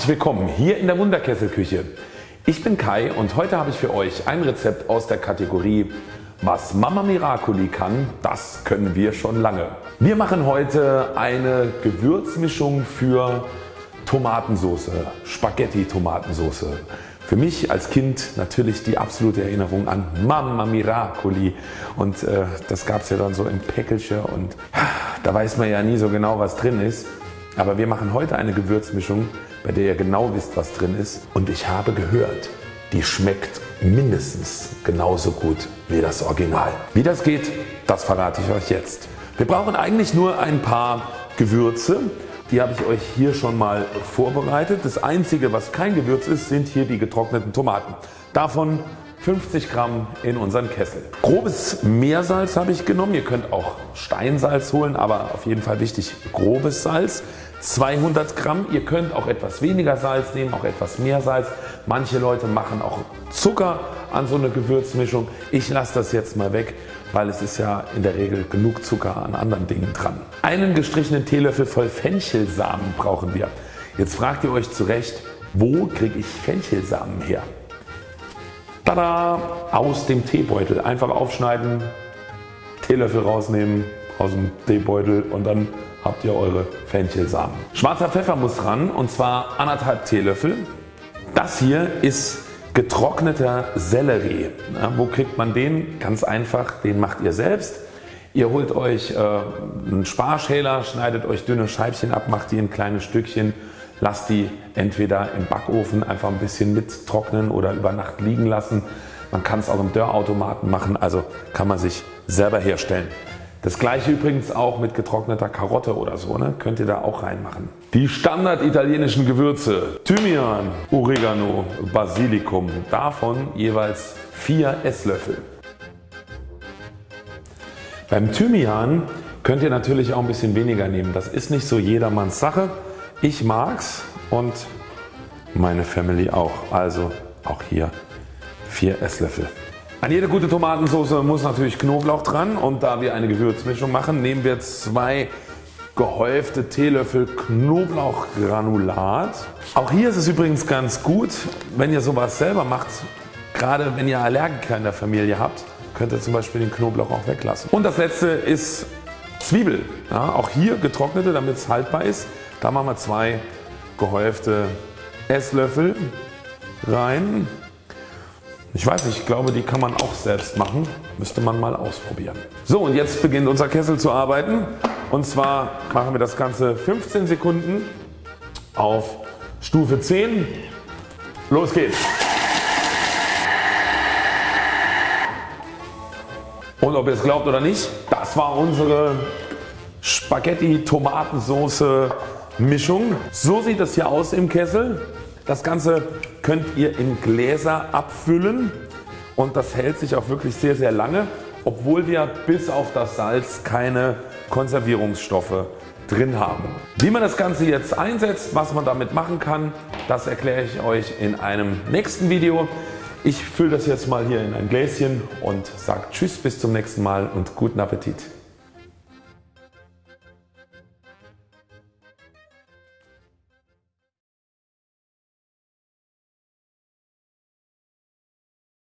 Herzlich willkommen hier in der Wunderkesselküche. Ich bin Kai und heute habe ich für euch ein Rezept aus der Kategorie was Mama Miracoli kann, das können wir schon lange. Wir machen heute eine Gewürzmischung für Tomatensauce, Spaghetti Tomatensauce. Für mich als Kind natürlich die absolute Erinnerung an Mama Miracoli und äh, das gab es ja dann so im Päckelchen und da weiß man ja nie so genau was drin ist. Aber wir machen heute eine Gewürzmischung bei der ihr genau wisst was drin ist und ich habe gehört die schmeckt mindestens genauso gut wie das Original. Wie das geht das verrate ich euch jetzt. Wir brauchen eigentlich nur ein paar Gewürze. Die habe ich euch hier schon mal vorbereitet. Das einzige was kein Gewürz ist sind hier die getrockneten Tomaten. Davon 50 Gramm in unseren Kessel. Grobes Meersalz habe ich genommen. Ihr könnt auch Steinsalz holen, aber auf jeden Fall wichtig grobes Salz. 200 Gramm. Ihr könnt auch etwas weniger Salz nehmen, auch etwas mehr Salz. Manche Leute machen auch Zucker an so eine Gewürzmischung. Ich lasse das jetzt mal weg, weil es ist ja in der Regel genug Zucker an anderen Dingen dran. Einen gestrichenen Teelöffel voll Fenchelsamen brauchen wir. Jetzt fragt ihr euch zurecht, wo kriege ich Fenchelsamen her? Tada! Aus dem Teebeutel. Einfach aufschneiden, Teelöffel rausnehmen aus dem Teebeutel und dann habt ihr eure Fenchelsamen. Schwarzer Pfeffer muss ran und zwar anderthalb Teelöffel. Das hier ist getrockneter Sellerie. Ja, wo kriegt man den? Ganz einfach, den macht ihr selbst. Ihr holt euch äh, einen Sparschäler, schneidet euch dünne Scheibchen ab, macht die in kleine Stückchen Lasst die entweder im Backofen einfach ein bisschen mit trocknen oder über Nacht liegen lassen. Man kann es auch im Dörrautomaten machen, also kann man sich selber herstellen. Das gleiche übrigens auch mit getrockneter Karotte oder so, ne? könnt ihr da auch reinmachen. Die Standard italienischen Gewürze Thymian, Oregano, Basilikum, davon jeweils 4 Esslöffel. Beim Thymian könnt ihr natürlich auch ein bisschen weniger nehmen, das ist nicht so jedermanns Sache. Ich mag's und meine Family auch. Also auch hier 4 Esslöffel. An jede gute Tomatensauce muss natürlich Knoblauch dran und da wir eine Gewürzmischung machen nehmen wir zwei gehäufte Teelöffel Knoblauchgranulat. Auch hier ist es übrigens ganz gut wenn ihr sowas selber macht, gerade wenn ihr Allergiker in der Familie habt, könnt ihr zum Beispiel den Knoblauch auch weglassen. Und das letzte ist Zwiebel. Ja, auch hier getrocknete damit es haltbar ist. Da machen wir zwei gehäufte Esslöffel rein. Ich weiß nicht, ich glaube die kann man auch selbst machen. Müsste man mal ausprobieren. So und jetzt beginnt unser Kessel zu arbeiten. Und zwar machen wir das Ganze 15 Sekunden auf Stufe 10. Los geht's! Und ob ihr es glaubt oder nicht, das war unsere Spaghetti Tomatensoße Mischung. So sieht das hier aus im Kessel. Das Ganze könnt ihr in Gläser abfüllen und das hält sich auch wirklich sehr sehr lange obwohl wir bis auf das Salz keine Konservierungsstoffe drin haben. Wie man das Ganze jetzt einsetzt, was man damit machen kann, das erkläre ich euch in einem nächsten Video. Ich fülle das jetzt mal hier in ein Gläschen und sage Tschüss bis zum nächsten Mal und guten Appetit.